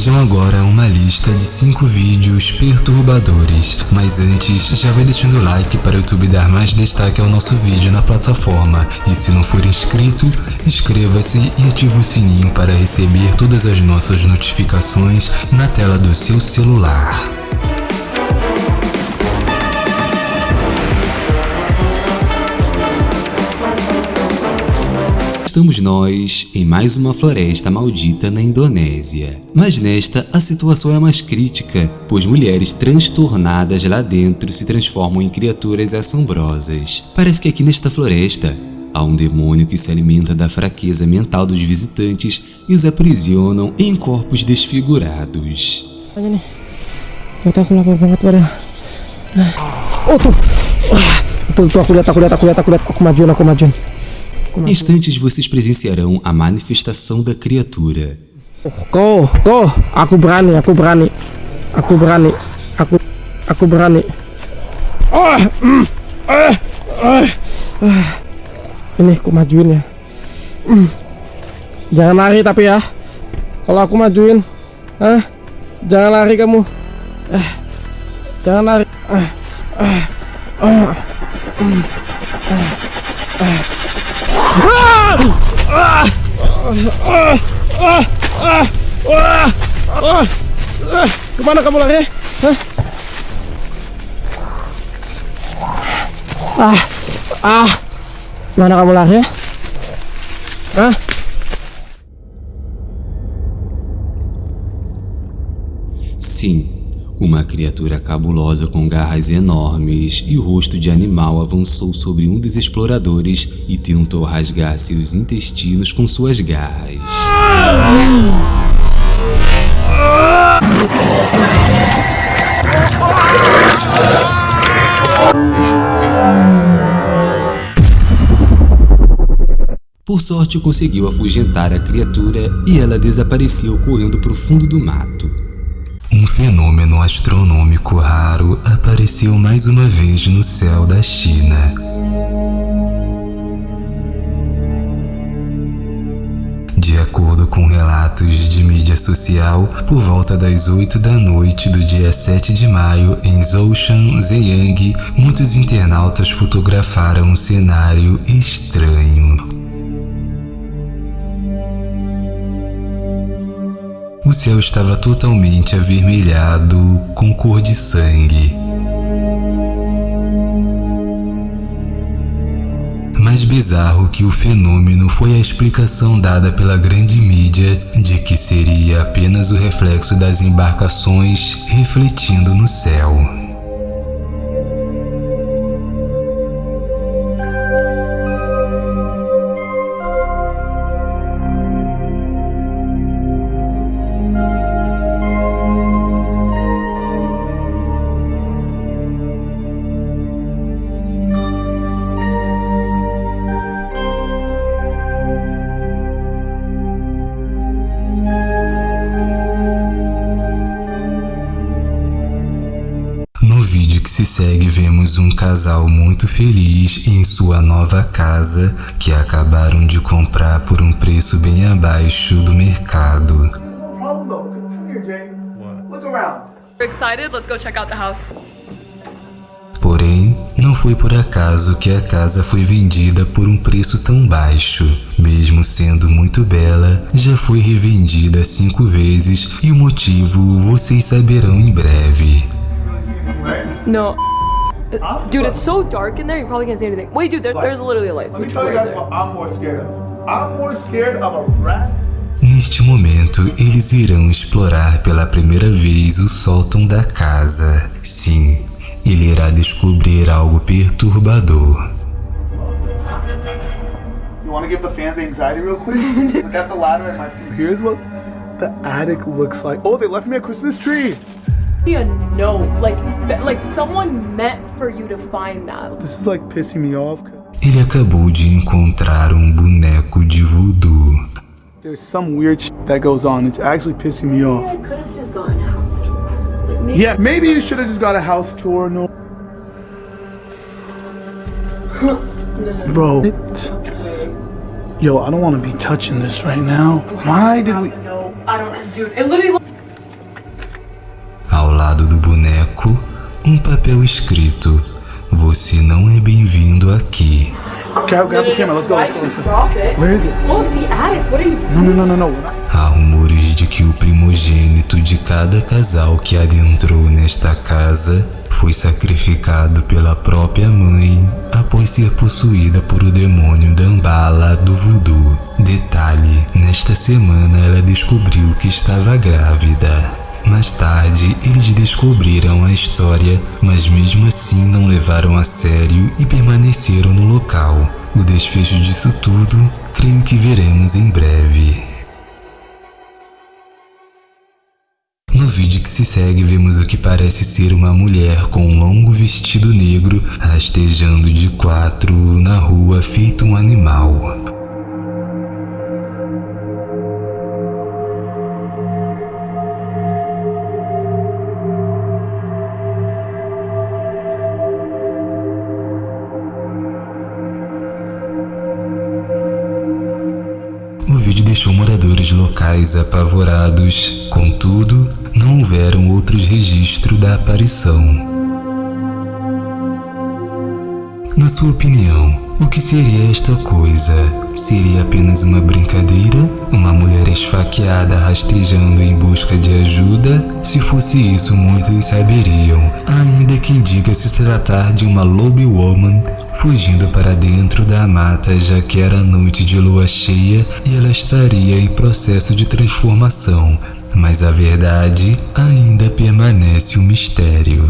Vejam agora uma lista de 5 vídeos perturbadores, mas antes já vai deixando o like para o YouTube dar mais destaque ao nosso vídeo na plataforma e se não for inscrito, inscreva-se e ative o sininho para receber todas as nossas notificações na tela do seu celular. Estamos nós em mais uma floresta maldita na Indonésia. Mas nesta, a situação é mais crítica, pois mulheres transtornadas lá dentro se transformam em criaturas assombrosas. Parece que aqui nesta floresta, há um demônio que se alimenta da fraqueza mental dos visitantes e os aprisionam em corpos desfigurados. Oh tuh, tuh, tuh aku lihat. Em instantes vocês presenciarão a manifestação da criatura. Go, go, aku berani, aku berani, aku berani, aku, aku berani. Oh, mm, uh, uh, uh. Ini aku majuin ya. Mm. Jangan lari tapi ya. Kalau aku majuin, ah, jangan lari kamu. Eh, jangan lari. Kemana kamu lari? Hah? Ah, ah, mana kamu lari? Hah? Sim, Uma criatura cabulosa com garras enormes e rosto de animal avançou sobre um dos exploradores e tentou rasgar seus intestinos com suas garras. Por sorte conseguiu afugentar a criatura e ela desapareceu correndo para o fundo do mato. Um fenômeno astronômico raro apareceu mais uma vez no céu da China. De acordo com relatos de mídia social, por volta das 8 da noite do dia 7 de maio, em Zhoushan, Zhejiang, muitos internautas fotografaram um cenário estranho. O céu estava totalmente avermelhado com cor de sangue. Mais bizarro que o fenômeno foi a explicação dada pela grande mídia de que seria apenas o reflexo das embarcações refletindo no céu. Se segue, vemos um casal muito feliz em sua nova casa que acabaram de comprar por um preço bem abaixo do mercado. Porém, não foi por acaso que a casa foi vendida por um preço tão baixo. Mesmo sendo muito bela, já foi revendida cinco vezes e o motivo vocês saberão em breve. No. Dude, it's so dark in there, you probably can't see anything. Wait, dude, there, there's literally a light Let me tell you guys what I'm more scared of. I'm more scared of a rat Neste momento, eles irão explorar pela primeira vez o sótão da casa. Sim, ele irá descobrir algo perturbador. You want to give the fans anxiety real quick? Look at the ladder and my feet. Here's what the attic looks like. Oh, they left me a Christmas tree. a no. Like, like someone meant for you to find that. This is like pissing me off. Ele acabou de encontrar um boneco de voodoo. There's some weird shit that goes on. It's actually pissing me off. Maybe I could have just gotten a house tour. Like, maybe yeah, maybe you should have just got a house tour. No. Bro. It, yo, I don't want to be touching this right now. Why did we? No, I don't, dude. It literally. Escrito: Você não é bem-vindo aqui. Grab, grab the camera. Let's go. Let's go. Let's. Where is it? Well, it's the attic. What are you No, no, no, no, no. Há rumores de que o primogênito de cada casal que adentrou nesta casa foi sacrificado pela própria mãe após ser possuída por o demônio Dambala do voodoo. Detalhe: nesta semana ela descobriu que estava grávida. Mais tarde, eles descobriram a história, mas mesmo assim não levaram a sério e permaneceram no local. O desfecho disso tudo, creio que veremos em breve. No vídeo que se segue, vemos o que parece ser uma mulher com um longo vestido negro rastejando de quatro na rua feito um animal. Deixou moradores locais apavorados, contudo, não houveram outros registros da aparição. Na sua opinião, o que seria esta coisa? Seria apenas uma brincadeira? Uma mulher esfaqueada rastejando em busca de ajuda? Se fosse isso, muitos saberiam. Ainda quem diga se tratar de uma Lobby Woman fugindo para dentro da mata, já que era noite de lua cheia e ela estaria em processo de transformação. Mas a verdade ainda permanece um mistério.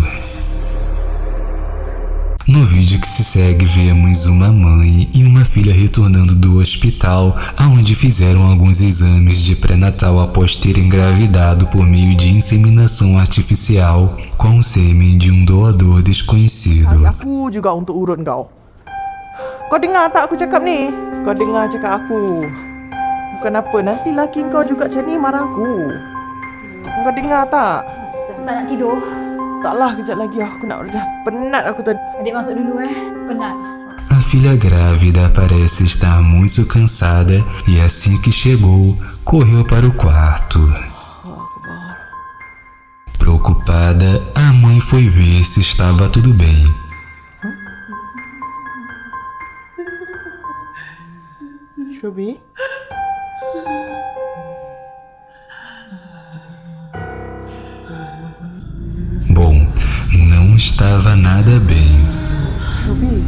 No vídeo que se segue, vemos uma mãe e uma filha retornando do hospital, aonde fizeram alguns exames de pré-natal após terem engravidado por meio de inseminação artificial com o sêmen de um doador desconhecido. Aku juga untuk urut kau. Kau dengar tak aku cakap ni? Kau dengar cakap aku. Bukan apa, nanti laki kau juga macam ni marah aku. Kau dengar tak? Tak nak tidur. Taklah kejap lagi aku nak dah penat aku tadi. Adik masuk dulu eh. Penat. A filha grávida parece estar muito cansada e assim que chegou, correu para o quarto. Preocupada, a mãe foi ver se estava tudo bem. Shobi? Bom, estava nada bem. Shobi?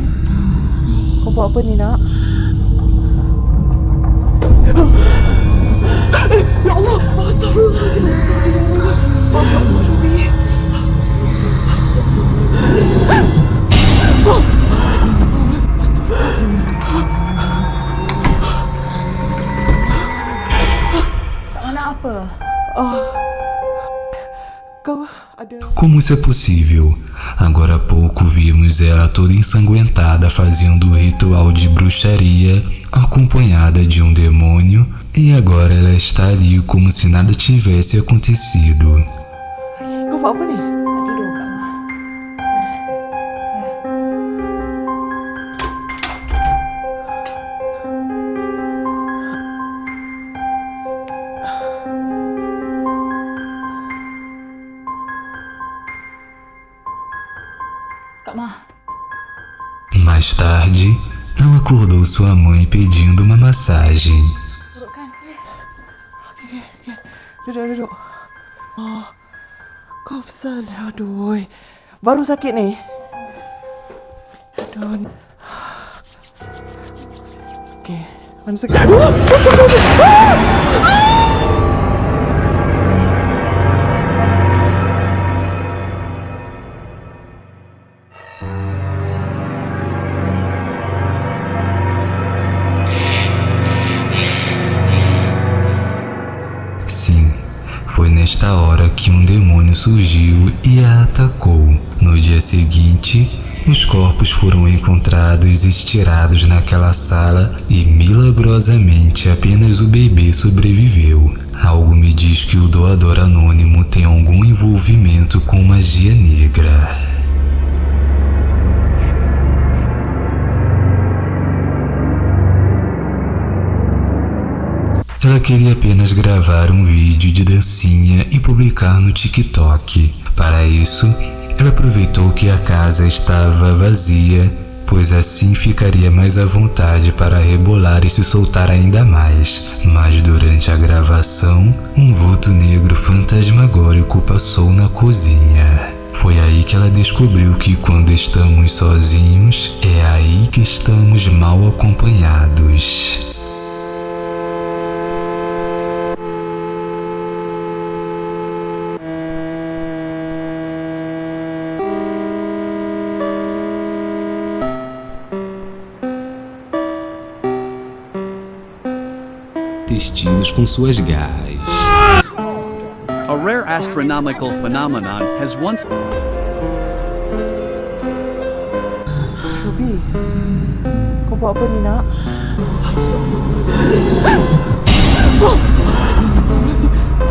Kau buat apa ni nak? Ya Allah! Astagfirullahaladzim! Shobi! Tak nak apa? Kau ada... Como isso é possível? Agora há pouco vimos ela toda ensanguentada fazendo o ritual de bruxaria, acompanhada de um demônio, e agora ela está ali como se nada tivesse acontecido. Sua mãe pedindo uma massagem. Duduk, duduk. Oh, pasal. Aduh. Baru sakit ni. Aduh. Okay. Mana sakit? Sim, surgiu e a atacou. No dia seguinte, os corpos foram encontrados estirados naquela sala e milagrosamente apenas o bebê sobreviveu. Algo me diz que o doador anônimo tem algum envolvimento com magia negra. Ela queria apenas gravar um vídeo de dancinha e publicar no TikTok. Para isso, Ela aproveitou que a casa estava vazia, pois assim ficaria mais à vontade para rebolar e se soltar ainda mais. Mas durante a gravação, um vulto negro fantasmagórico passou na cozinha. Foi aí que ela descobriu que quando estamos sozinhos, é aí que estamos mal acompanhados. intestinos com suas garras. A rare astronomical phenomenon has once Shubi, kau buat apa ni nak?